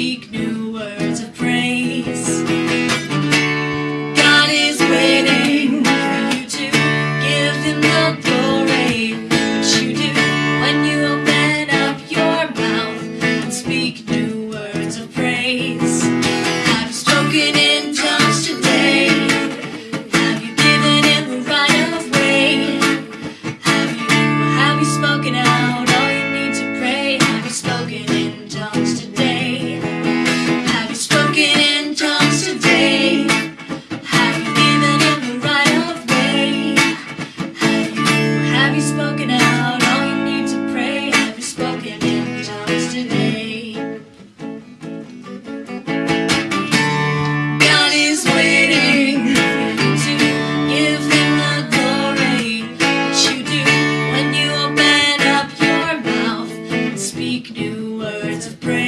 Week news. speak new words of praise.